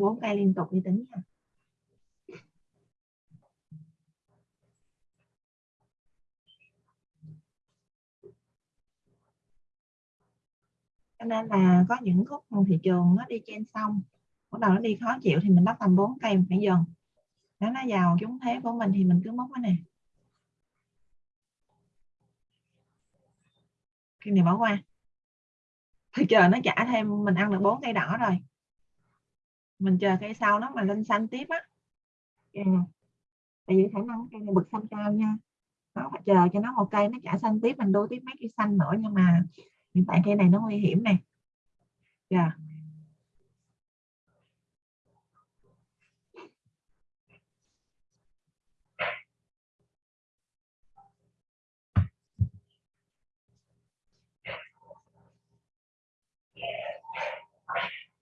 bốn cây liên tục đi tính nha. Cho nên là có những khúc thị trường nó đi trên xong bắt đầu nó đi khó chịu thì mình bắt tầm 4 cây phải dần nếu nó vào chúng thế của mình thì mình cứ móc cái này. Cái này bỏ qua. Thì chờ nó trả thêm, mình ăn được bốn cây đỏ rồi mình chờ cây sau nó mà lên xanh tiếp á. Tại vì khả năng cây này bực xanh cao nha. Nó phải chờ cho nó một cây nó trả xanh tiếp, mình đôi tiếp mấy cây xanh nữa nhưng mà hiện tại cây này nó nguy hiểm này yeah.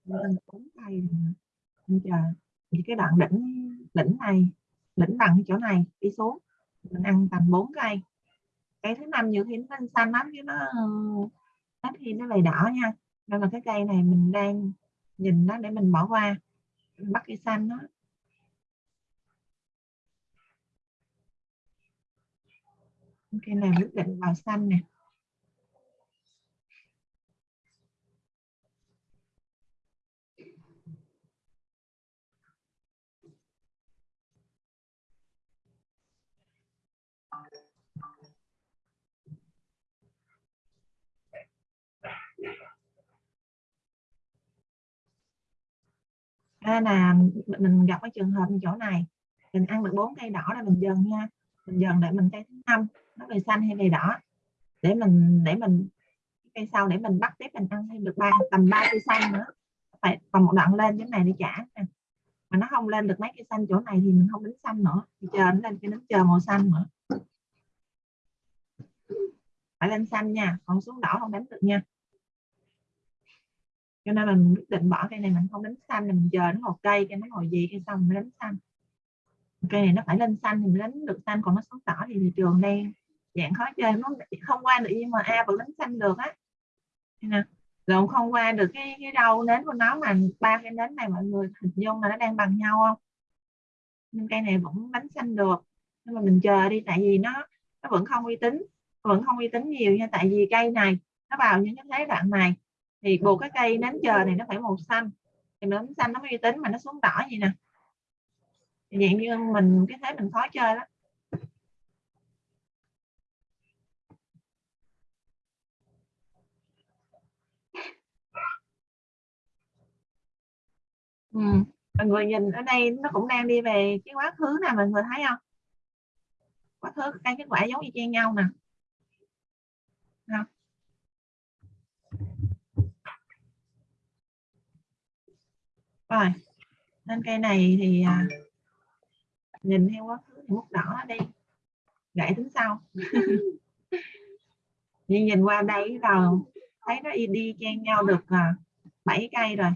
mình bốn mình chờ thì cái đoạn đỉnh đỉnh này, đỉnh bằng chỗ này, đi xuống. Mình ăn tầm 4 cây. Cây thứ năm nhiều khi nó xanh lắm chứ nó ít khi nó lại đỏ nha. Nên là cái cây này mình đang nhìn nó để mình bỏ qua, mình bắt cây xanh đó. Cây này quyết định vào xanh nè. À, là mình gặp cái trường hợp như chỗ này mình ăn được bốn cây đỏ là mình dần nha mình dần để mình cây thứ năm nó về xanh hay về đỏ để mình để mình cây sau để mình bắt tiếp mình ăn thêm được ba tầm ba cây xanh nữa. Phải còn một đoạn lên cái này để trả mà nó không lên được mấy cây xanh chỗ này thì mình không đánh xanh nữa thì chờ nó lên cái đánh chờ màu xanh nữa. Phải lên xanh nha còn xuống đỏ không đánh được nha cho nên mình quyết định bỏ cây này mình không đánh xanh mình chờ nó một cây cây nó hồi gì cây xong mình đánh xanh. Cây này nó phải lên xanh thì mình đánh được xanh còn nó xuống đỏ thì thị trường đen, dạng khó chơi nó không qua được nhưng mà a vẫn đánh xanh được á. Nè rồi không qua được cái cái đầu nến của nó mà ba cái nến này mọi người hình dung là nó đang bằng nhau không? Nhưng cây này vẫn đánh xanh được nhưng mà mình chờ đi tại vì nó nó vẫn không uy tín vẫn không uy tín nhiều nha tại vì cây này nó vào những cái thế đoạn này thì buộc cái cây nến chờ này nó phải màu xanh. Thì nến xanh nó mới uy tín mà nó xuống đỏ gì nè. Dạng như mình, cái thế mình khó chơi đó. Ừ. mọi người nhìn ở đây nó cũng đang đi về cái quá khứ nè, mọi người thấy không? Quá khứ, cái kết quả giống y chang nhau nè không? Rồi nên cây này thì à, nhìn theo quá khứ thì mút đỏ đi gãy tính sau. Nhưng nhìn qua đây rồi thấy nó đi chen nhau được à, 7 cây rồi.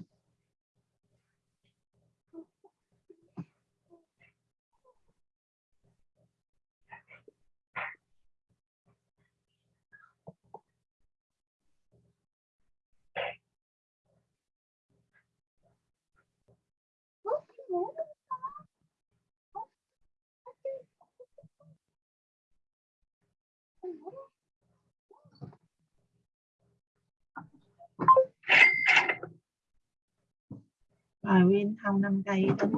Rồi win thông 5 cây tính.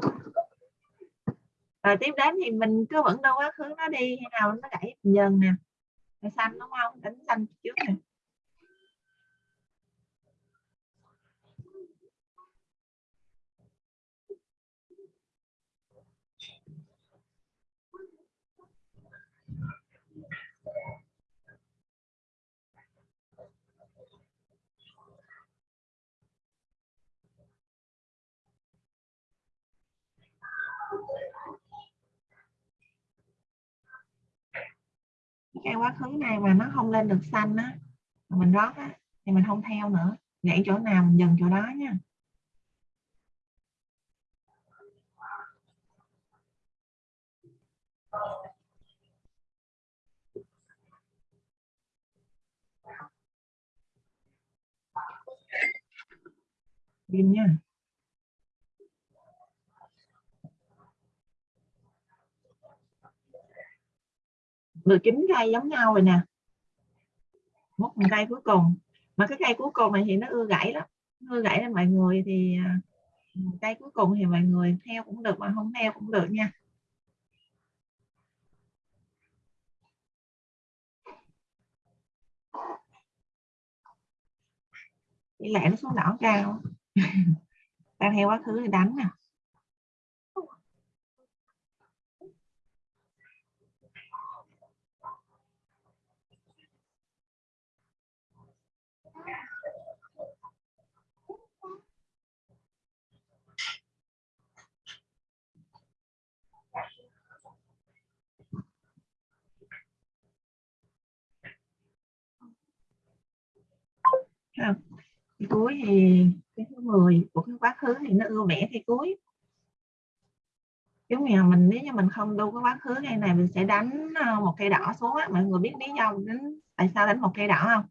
Rồi tiếp đến thì mình cứ vẫn đâu quá khứ nó đi, hay nào nó gãy dần nè. Xanh đúng không? Đánh xanh trước nè. Cái quá khứ này mà nó không lên được xanh á, mà mình rót á, thì mình không theo nữa. Gãy chỗ nào mình dừng chỗ đó nha. Pin nha. Được chín cây giống nhau rồi nè. Một cây cuối cùng. Mà cái cây cuối cùng này thì nó ưa gãy lắm. Ưa gãy lên mọi người thì à, cây cuối cùng thì mọi người theo cũng được mà không theo cũng được nha. Tỷ lệ nó xuống đỏ cao. Đang theo quá khứ thì đánh nè. à. Cái cuối thì cái thứ 10 của cái quá khứ thì nó ưa vẽ thì cuối giống như mình, nếu như mình không đu cái quá khứ này này, mình sẽ đánh ờ, một cây đỏ xuống á, mọi người biết lý do đánh tại sao đánh một cây đỏ không?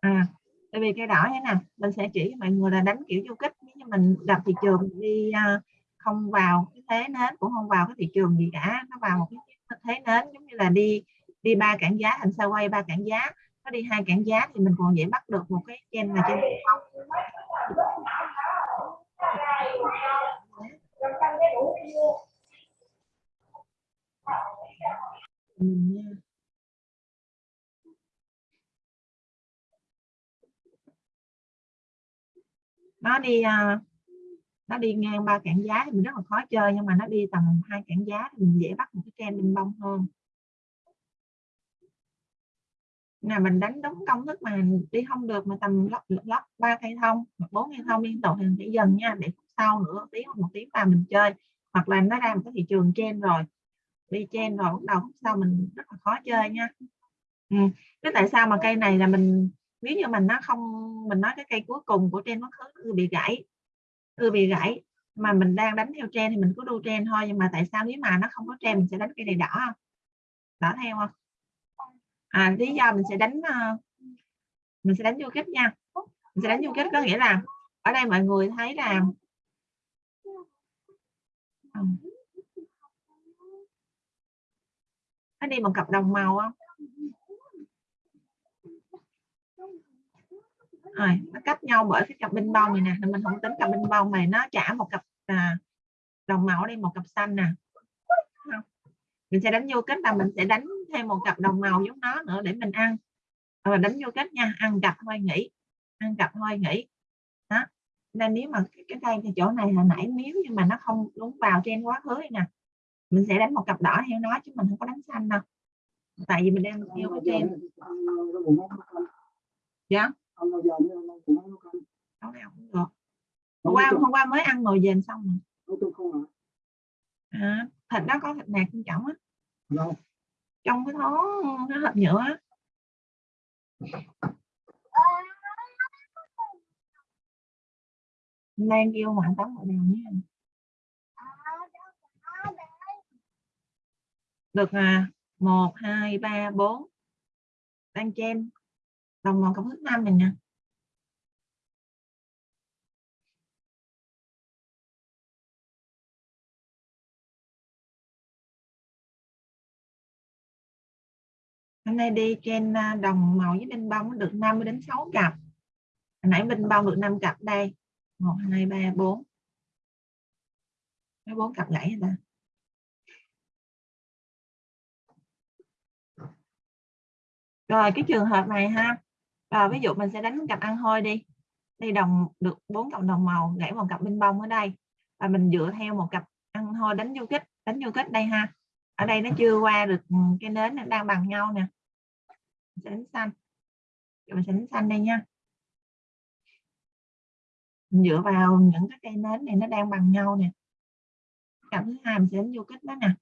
À tại vì cây đỏ thế nè mình sẽ chỉ mọi người là đánh kiểu du kích, nếu như mình gặp thị trường đi ờ, không vào cái thế nến, cũng không vào cái thị trường gì cả, nó vào một cái thế nến, giống như là đi đi ba cản giá, thành sao quay ba cản giá nó đi hai cản giá thì mình còn dễ bắt được một cái trên là trên mình nha. Nó đi à, nó đi ngang ba cản giá thì mình rất là khó chơi, nhưng mà nó đi tầm hai cản giá thì mình dễ bắt một cái trend bên bông hơn. Là mình đánh đúng công thức mà đi không được mà tầm lắp lắp ba cây thông hoặc bốn cây thông liên tục thì mình sẽ dần nha, để sau nữa tiếng hoặc một tiếng vào mình chơi. Hoặc là nó ra một cái thị trường trên rồi, đi trên rồi bắt đầu sau mình rất là khó chơi nha. Ừ. cái tại sao mà cây này là mình, nếu như mình nó không, mình nói cái cây cuối cùng của trên nó cứ bị gãy, cứ bị gãy, mà mình đang đánh theo trend thì mình cứ đu trend thôi, nhưng mà tại sao nếu mà nó không có trend mình sẽ đánh cây này đỏ không? Đỏ theo không? À, lý do mình sẽ đánh uh, mình sẽ đánh vô kết nha. Mình sẽ đánh vô kết có nghĩa là ở đây mọi người thấy là ừ. nó đi một cặp đồng màu không rồi nó cách nhau bởi cái cặp binh bông này nè mình không tính cặp binh bông này nó trả một cặp à, đồng màu đi một cặp xanh nè. Mình sẽ đánh vô kết là mình sẽ đánh thêm một cặp đồng màu giống nó nữa để mình ăn. Và đánh vô kết nha ăn cặp thôi nghỉ ăn cặp thôi nghỉ. Đó. Nên nếu mà cái cây thì chỗ này là nãy nếu nhưng mà nó không đúng vào trên quá khứ nè. Mình sẽ đánh một cặp đỏ theo nó chứ mình không có đánh xanh đâu. Tại vì mình đang theo cái trên. Dạ? Nấu nào cũng được. Hôm qua hôm qua mới ăn nồi dền xong rồi. À, thịt đó có thịt nạc bên trọng á trong cái thó cái hộp nhựa á. Đang kêu ngoại tắm ở nào nhé. Được à một, hai, ba, bốn. Đang trên đồng màu công thức năm mình nè. Hôm nay đi trên à, đồng màu với bên bông được 50 đến 6 cặp. Hồi nãy bên bông được 5 cặp đây. 1 2 3 4 mấy 4 cặp gãy ta? Rồi cái trường hợp này ha. À, ví dụ mình sẽ đánh cặp ăn hôi đi. Đây đồng được bốn cặp đồng màu gãy một cặp bên bông ở đây. Và mình dựa theo một cặp ăn hôi đánh du kích đánh du kích đây ha. Ở đây nó chưa qua được ừ, cái nến nó đang bằng nhau nè sẽ đánh xanh. Mình sẽ đánh xanh đây nha. Mình dựa vào những cái cây nến này nó đang bằng nhau nè. Cặp thứ hai mình sẽ đánh vô kích đó nè.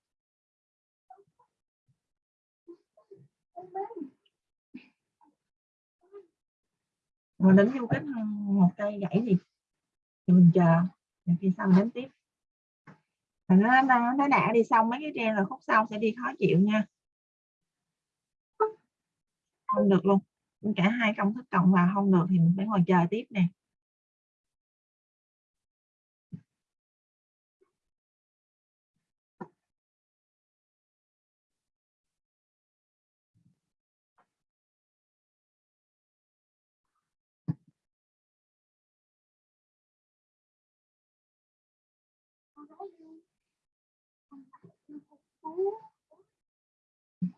Mình đánh vô kích một cây gãy gì thì mình chờ. Khi sau mình đánh tiếp. Và nó, nó nó đã đi xong mấy cái tre rồi khúc sau sẽ đi khó chịu nha không được luôn. Cả hai công thức cộng vào không được thì mình phải ngồi chờ tiếp nè.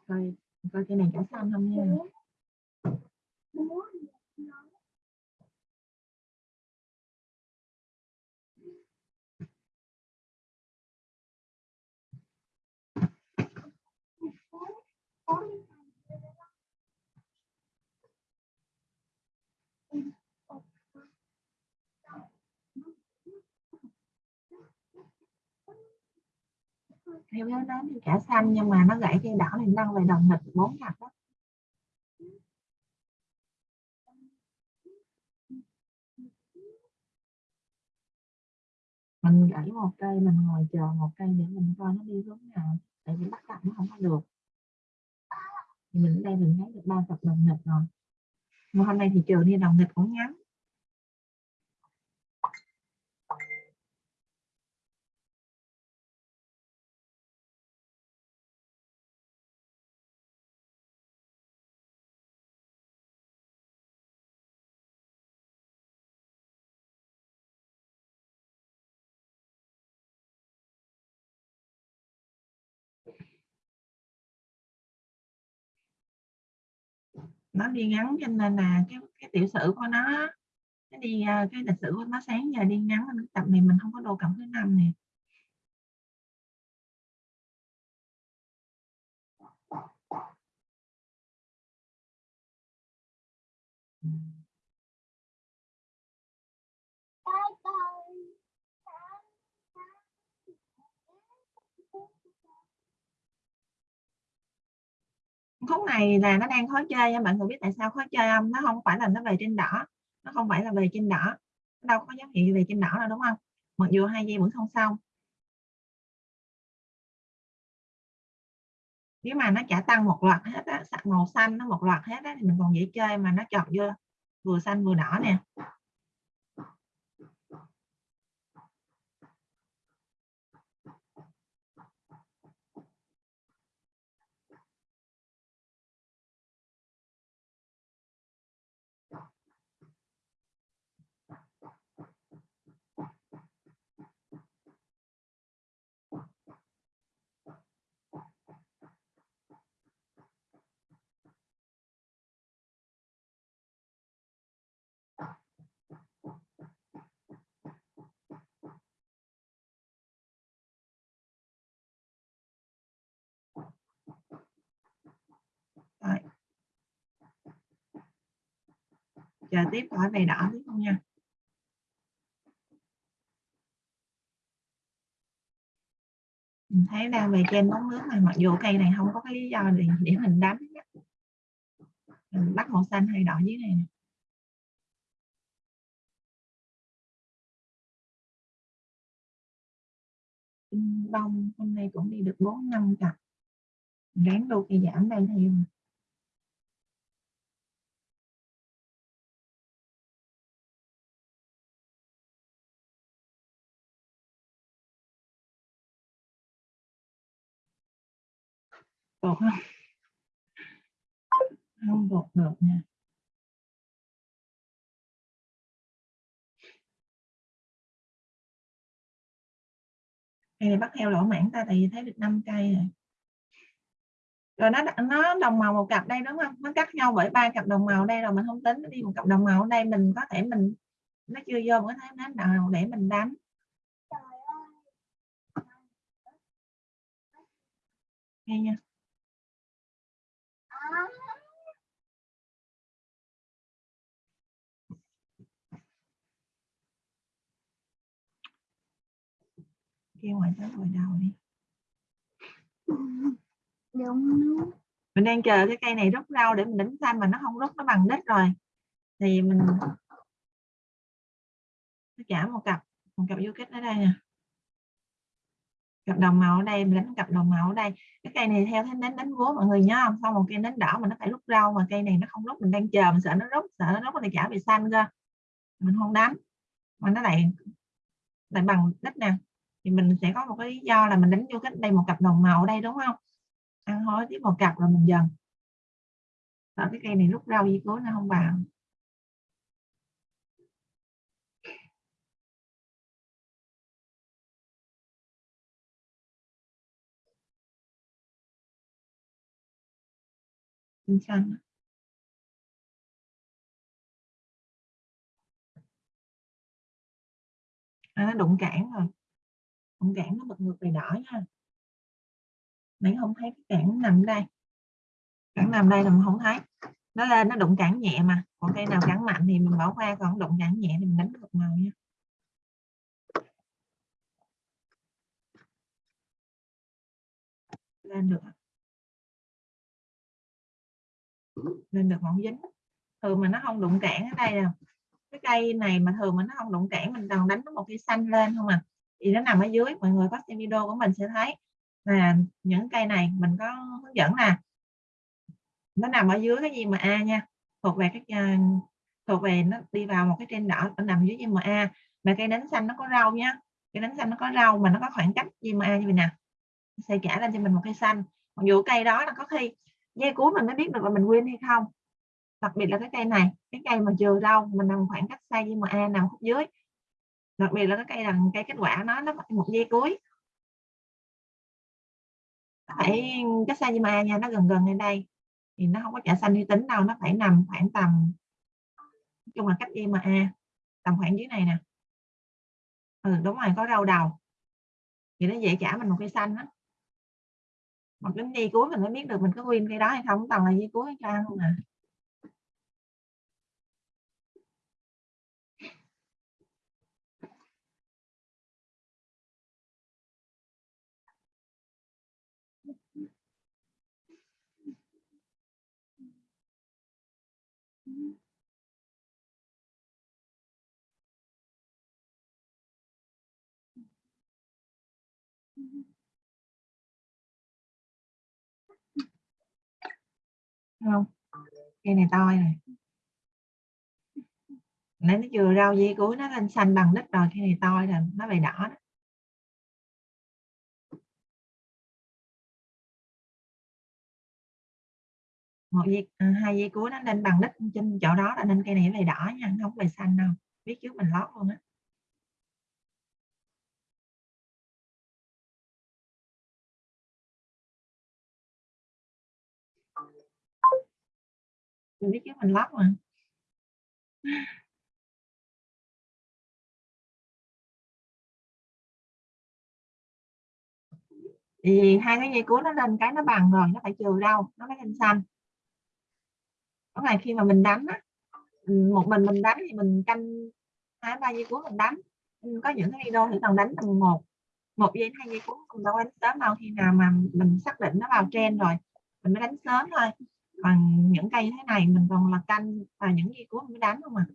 Coi coi cái này cả xong không nha. Theo nó nói thì cả xanh, nhưng mà nó gãy cây đỏ thì nâng về đồng nghịch bốn ngặt đó. Mình gãy một cây, mình ngồi chờ một cây để mình coi nó đi hướng nào, tại vì bắt cặp nó không có được. Thì mình ở đây mình thấy được ba cặp đồng nghịch rồi. Mà hôm nay thì trường đi, đồng nghịch cũng ngắn. Nó đi ngắn cho nên là cái cái tiểu sử của nó cái đi à, cái lịch sử của nó sáng giờ đi ngắn nên tập này mình không có đồ cộng thứ năm nè. Khúc này là nó đang khó chơi nha bạn người biết tại sao khó chơi không? Nó không phải là nó về trên đỏ nó không phải là về trên đỏ. Nó đâu có dấu hiệu về trên đỏ đâu đúng không? Mặc dù hai giây vẫn không xong. Nếu mà nó trả tăng một loạt hết á màu xanh nó một loạt hết á, thì mình còn dễ chơi mà nó chọn vô vừa xanh vừa đỏ nè Rồi chờ tiếp hỏi về đỏ tiếp không nha. Mình thấy đang về trên bóng nước này mặc dù cây này không có cái lý do để, để mình đánh mình bắt màu xanh hay đỏ dưới này nè. Đông hôm nay cũng đi được bốn năm cặp. Ráng đô cây giảm đây theo bột không? Không bột được nha. Cây này bắt heo lỗ mảng ta, tại vì thấy được 5 cây rồi. Rồi nó nó đồng màu một cặp đây, đúng không? Nó cắt nhau bởi ba cặp đồng màu đây rồi mình không tính, nó đi một cặp đồng màu ở đây mình có thể mình, nó chưa vô có thể nó nào để mình đánh. Nghe nha. Kêu ngoài tới hồi đầu đi. Đúng mình đang chờ cái cây này rút rau để mình đánh xanh mà nó không rút nó bằng đít rồi. Thì mình trả một cặp một cặp du kích ở đây nè. Cặp đồng màu ở đây mình đánh cặp đồng màu ở đây. Cái cây này theo thế đánh đánh búa mọi người nhớ không? Sau một cây đánh đỏ mà nó phải rút rau mà cây này nó không rút mình đang chờ mình sợ nó rút sợ nó rút thì trả về xanh cơ. Mình không đánh. Mà nó lại lại bằng đít nè thì mình sẽ có một cái lý do là mình đánh vô cái đây một cặp đồng màu ở đây đúng không? Ăn hối tiếp một cặp là mình dần. Ở cái cây này lúc rau gì cuối nó không vào. Xinh xanh à, nó đụng cản rồi đụng cản nó bật ngược về đỏ nha. Nãy không thấy cái cản nằm đây? Cản nằm đây là mình không thấy. Nó lên, nó đụng cản nhẹ mà. Còn cây nào cản mạnh thì mình bỏ qua, còn đụng cản nhẹ thì mình đánh ngược màu nha. Lên được à? lên được mỏng dính. Thường mà nó không đụng cản ở đây nè cái cây này mà thường mà nó không đụng cản mình còn đánh nó một cây xanh lên không à thì nó nằm ở dưới, mọi người có xem video của mình sẽ thấy. Là những cây này mình có hướng dẫn nè. Nó nằm ở dưới cái gì mà a nha. Thuộc về cái à, thuộc về nó đi vào một cái trên đỏ, nó nằm dưới gì mà a. Mà cây nến xanh nó có rau nhá. Cây nến xanh nó có rau mà nó có khoảng cách gì mà a như vậy nè. Sẽ trả lên cho mình một cây xanh. Mặc dù cây đó là có khi dây cuối mình mới biết được là mình win hay không. Đặc biệt là cái cây này, cái cây mà chừa rau mình nằm khoảng cách xa mà a nằm khúc dưới đặc biệt là cái cây đằng cây kết quả nó nó phải một dây cuối. Phải cái xa mà nha, nó gần gần lên đây. Thì nó không có trả xanh uy tín đâu, nó phải nằm khoảng tầm, nói chung là cách mà a, tầm khoảng dưới này nè. Ừ đúng rồi, có rau đầu. Thì nó dễ trả mình một cây xanh đó một cái dây cuối mình mới biết được mình có win cây đó hay không, toàn là dây cuối cho ăn không à. Không? Cây này to này nãy nó vừa rau dây cuối nó lên xanh bằng đất rồi cây này to rồi nó bị đỏ đó. một dây à, hai dây cuối nó lên bằng đất trên chỗ đó là nên cây này về đỏ nha không về xanh đâu. Biết trước mình lót luôn á. Mình biết chứ mình lắp mà. Thì hai cái dây cuối nó lên cái nó bằng rồi nó phải trừ đâu nó mới lên xanh. Có ngày khi mà mình đánh á, một mình mình đánh thì mình canh hai ba dây cuối mình đánh. Ừ, có những cái video thì còn đánh tầng một một giây hai giây cuối không đâu đánh sớm đâu. Khi nào mà mình xác định nó vào trend rồi mình mới đánh sớm thôi còn những cây thế này mình còn là canh và những gì của mới đánh không à?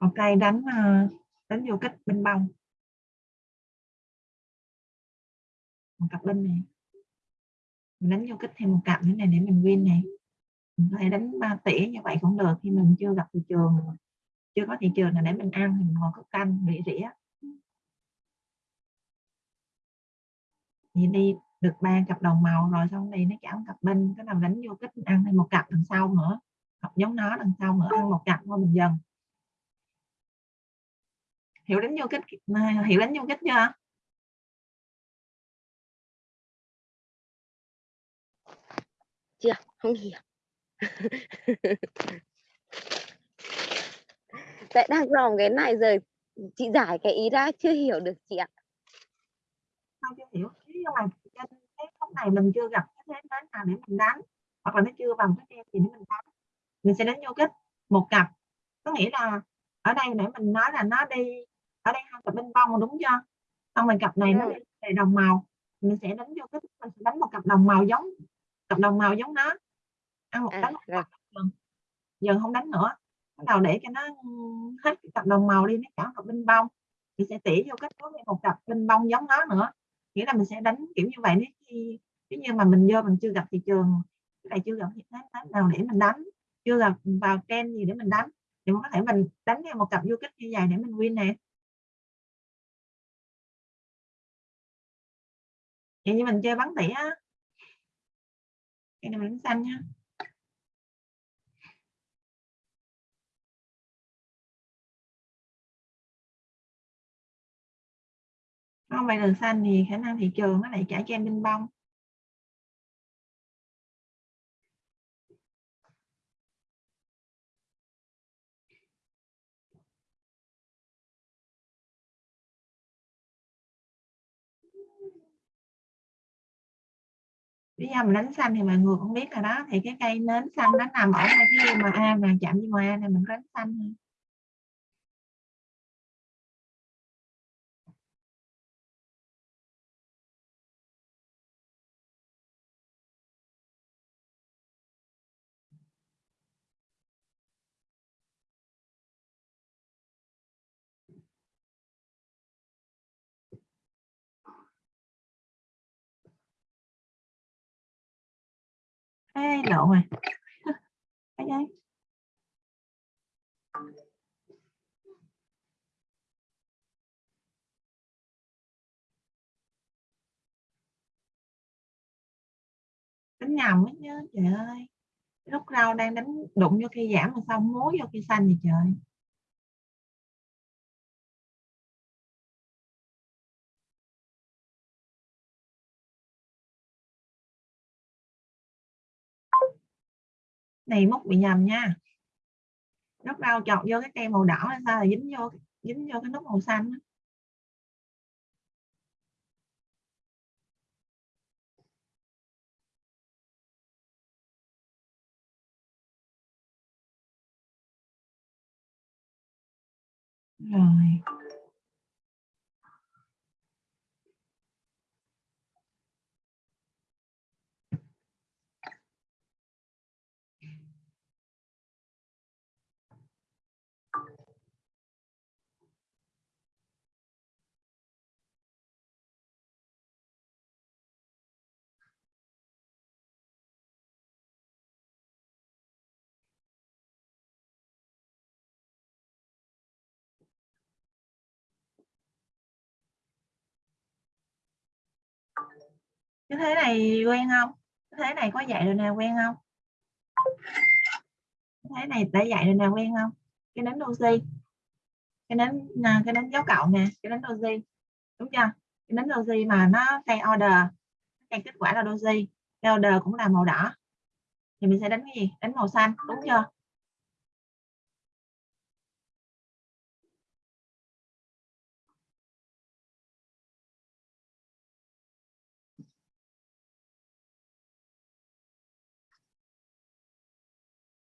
Một cây đánh ờ, đánh vô kích bên bông. Một cặp bên này mình đánh vô kích thêm một cặp nữa này để mình win này mình có thể đánh ba tỷ như vậy cũng được, khi mình chưa gặp thị trường, chưa có thị trường là để mình ăn mình ngồi có canh, rỉ rỉa thì đi được ba cặp đồng màu rồi, xong này nó chảo cặp bên, cái nào đánh vô kích ăn thêm một cặp đằng sau nữa. Học giống nó đằng sau nữa, ăn một cặp thôi mình dần. Hiểu đánh vô kích à, hiểu đánh vô kích chưa? Chưa? Không hiểu. Tại đang lòng cái này rồi chị giải cái ý ra chưa hiểu được chị ạ. Không chưa hiểu. Nhưng mà cái khúc này mình chưa gặp cái thế đến nào để mình đánh hoặc là nó chưa bằng cái em gì để mình đánh. Mình sẽ đánh vô kích một cặp. Có nghĩa là ở đây để mình nói là nó đi ở đây hai cặp bên bông đúng chưa? Xong rồi cặp này ừ. nó về đồng màu. Mình sẽ đánh vô kích mình sẽ đánh một cặp đồng màu giống cặp đồng màu giống nó. Ăn một à, đánh một cặp giờ không đánh nữa. Bắt đầu để cho nó hết cặp đồng màu đi nó cả cặp bên bông. Thì sẽ tỉ vô kết nối một cặp bên bông giống nó nữa. Nghĩa là mình sẽ đánh kiểu như vậy nếu khi nếu như mà mình vô mình chưa gặp thị trường này chưa gặp thị trường nào để mình đánh. Chưa gặp vào trend gì để mình đánh. Thì mình có thể mình đánh theo một cặp vô kích như vậy để mình win nè. Vậy như mình chơi bắn tỉa cái này mình xanh nhá. Không phải đường xanh thì khả năng thị trường nó lại trả cho em bên bông. Lý do mình đánh xanh thì mọi người cũng biết rồi đó. Thì cái cây nến xanh nó nằm ở ngay cái mà a mà chạm với ngoài a này mình có đánh xanh Ê, lộn rồi. Cái giấy đánh nhầm ấy nhớ trời ơi. Lúc rau đang đánh đụng vô cây giảm mà xong múa vô cây xanh vậy trời? Này múc bị nhầm nha. Lúc rau chọt vô cái cây màu đỏ hay sao là dính vô dính vô cái nút màu xanh rồi. Cái thế này quen không? Cái thế này có dạy rồi nào quen không? Cái thế này đã dạy rồi nào quen không? Cái nến oxy. Cái nến à, cái nến dấu cộng nè, cái nến oxy. Đúng chưa? Cái nến oxy mà nó cây order cây kết quả là oxy. Order cũng là màu đỏ. Thì mình sẽ đánh cái gì? Đánh màu xanh, đúng chưa?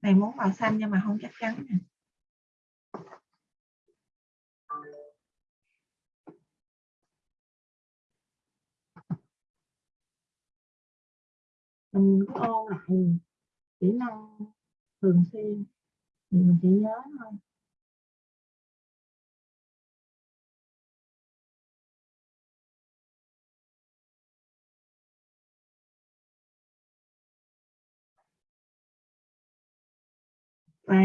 Này muốn màu xanh nhưng mà không chắc chắn nè. Mình cứ ôn lại kỹ năng thường xuyên. Thì mình chỉ nhớ thôi. Và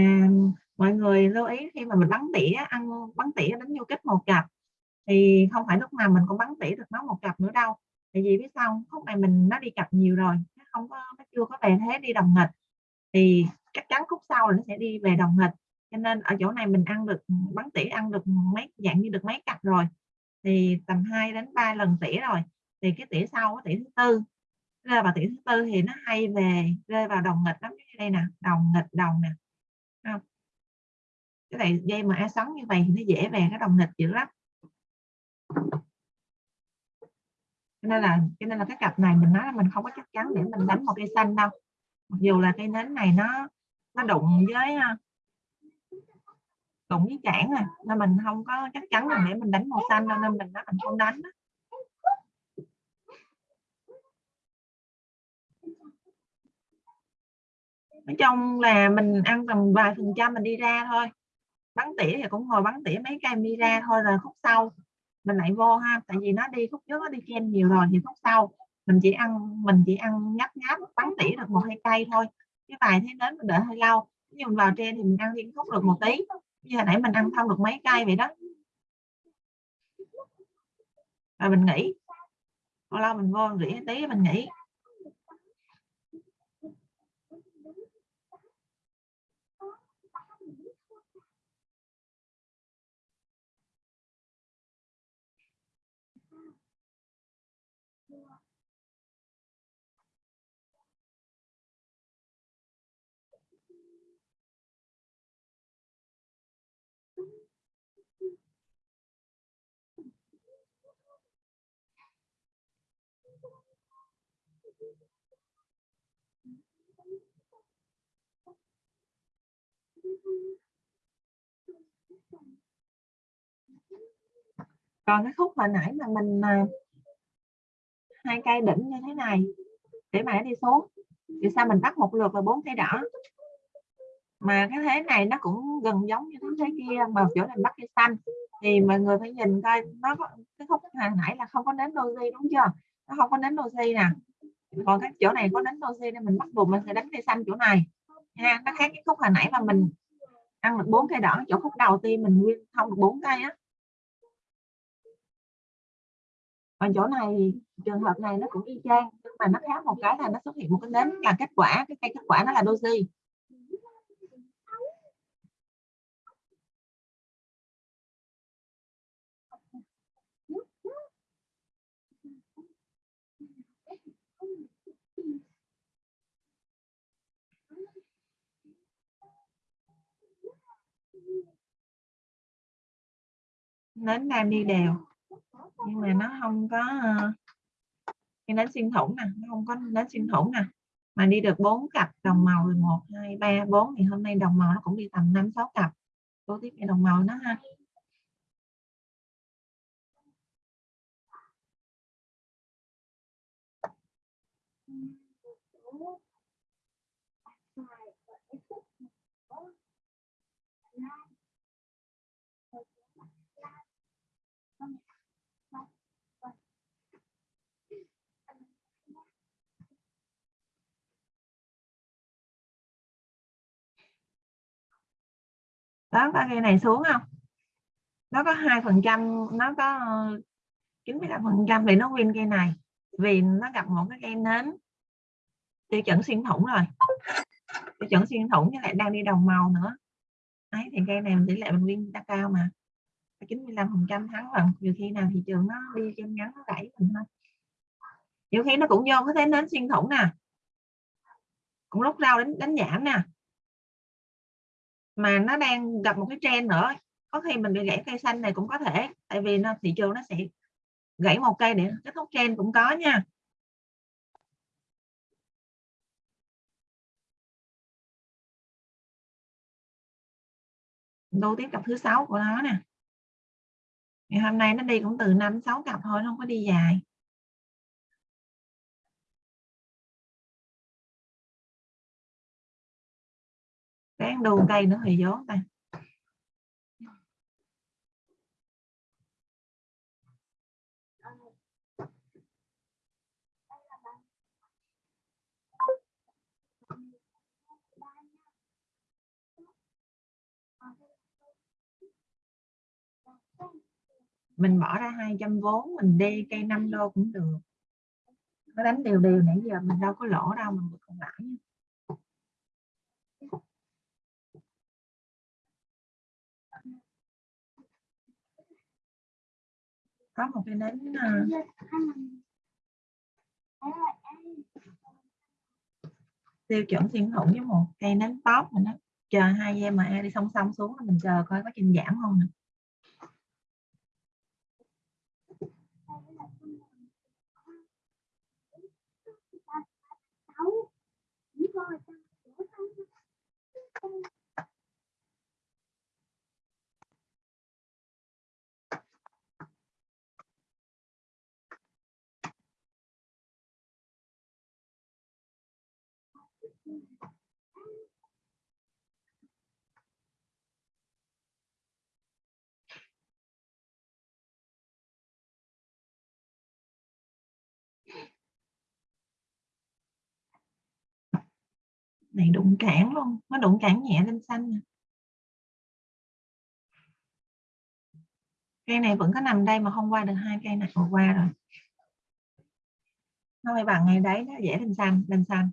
mọi người lưu ý khi mà mình bắn tỉa, ăn bắn tỉa đánh vô kích một cặp, thì không phải lúc nào mình cũng bắn tỉa được nó một cặp nữa đâu. Tại vì biết sao khúc này mình, nó đi cặp nhiều rồi, nó không có, nó chưa có về thế đi đồng nghịch. Thì chắc chắn khúc sau là nó sẽ đi về đồng nghịch. Cho nên ở chỗ này mình ăn được, bắn tỉa ăn được mấy, dạng như được mấy cặp rồi. Thì tầm 2 đến 3 lần tỉa rồi. Thì cái tỉa sau cái tỉa thứ tư. Rơi vào tỉa thứ tư thì nó hay về, rơi vào đồng nghịch lắm. Như đây nè, đồng nghịch, đồng nè cái này dây mà a sắn như vậy thì nó dễ về cái đồng nghịch dữ lắm. Cho nên là, cho nên là cái cặp này mình nói là mình không có chắc chắn để mình đánh một cây xanh đâu. Mặc dù là cây nến này nó nó đụng với ờ, đụng với chản rồi, nên mình không có chắc chắn là để mình đánh màu xanh đâu, nên mình nói mình không đánh nói chung là mình ăn tầm vài phần trăm mình đi ra thôi bắn tỉa thì cũng ngồi bắn tỉa mấy cây mira ra thôi rồi khúc sau mình lại vô ha, tại vì nó đi khúc trước nó đi chen nhiều rồi thì khúc sau mình chỉ ăn, mình chỉ ăn nhấp nháp bắn tỉa được một hai cây thôi. Cái bài thế đến mình đợi hơi lâu nhưng mình vào trên thì mình ăn liên khúc được một tí. Như hồi nãy mình ăn thông được mấy cây vậy đó. Rồi mình nghỉ. Bao lâu mình vô rỉ tí, mình nghỉ. Còn cái khúc hồi nãy mà mình à, hai cây đỉnh như thế này, để mà nó đi xuống. Thì sao mình bắt một lượt là bốn cây đỏ. Mà cái thế này nó cũng gần giống như thế kia, mà chỗ này bắt cây xanh. Thì mọi người phải nhìn coi, nó có, cái khúc hồi nãy là không có nến doji đúng chưa? Nó không có nến doji nè. Còn cái chỗ này có nến doji nên mình bắt buộc mình sẽ đánh cây xanh chỗ này. Ha, nó khác cái khúc hồi nãy mà mình ăn được bốn cây đỏ. Chỗ khúc đầu tiên mình nguyên thông được bốn cây á. Còn chỗ này, trường hợp này nó cũng y chang, nhưng mà nó khác một cái là nó xuất hiện một cái nến là kết quả, cái cây kết quả nó là doji. Nến đang đi đều nhưng mà nó không có ờ, cái nến xuyên thủng nè, nó không có nến xuyên thủng nè. Mà đi được bốn cặp, đồng màu rồi một, hai, ba, bốn. Thì hôm nay đồng màu nó cũng đi tầm năm, sáu cặp. Tôi tiếp cái đồng màu nó ha. Đó có cây này xuống không? Nó có hai phần trăm nó có ờ, chín mươi lăm phần trăm thì nó win cây này. Vì nó gặp một cái cây nến. Tiêu chuẩn xuyên thủng rồi. Tiêu chuẩn xuyên thủng với lại đang đi đồng màu nữa. Ấy thì cây này tỷ lệ mình win đã cao mà. 95 phần trăm thắng lần nhiều khi nào thị trường nó đi trên ngắn nó gãy mình thôi. Nhiều khi nó cũng vô có thấy nến xuyên thủng nè. Cũng lúc rau đánh đánh giảm nè mà nó đang gặp một cái trend nữa. Có khi mình bị gãy cây xanh này cũng có thể, tại vì nó, thị trường nó sẽ gãy một cây để kết thúc trend cũng có nha. Đô tiếp cặp thứ sáu của nó nè. Ngày hôm nay nó đi cũng từ năm sáu cặp thôi, nó không có đi dài. Ráng đu cây nữa thì gió ta. Mình bỏ ra 200 vốn, mình đi cây 5 đô cũng được. Nó đánh đều đều nãy giờ mình đâu có lỗ đâu, mình được còn lãi có một cái nến uh, tiêu chuẩn xuyên thủng với một cây nến top mình đó. Chờ hai EMA đi song song xuống mình chờ coi có trình giảm không nè. Này, đụng cản luôn. Nó đụng cản nhẹ lên xanh cây này vẫn có nằm đây mà không qua được hai cây này. Vừa qua rồi. Nó phải bằng ngay đấy nó dễ lên xanh lên xanh.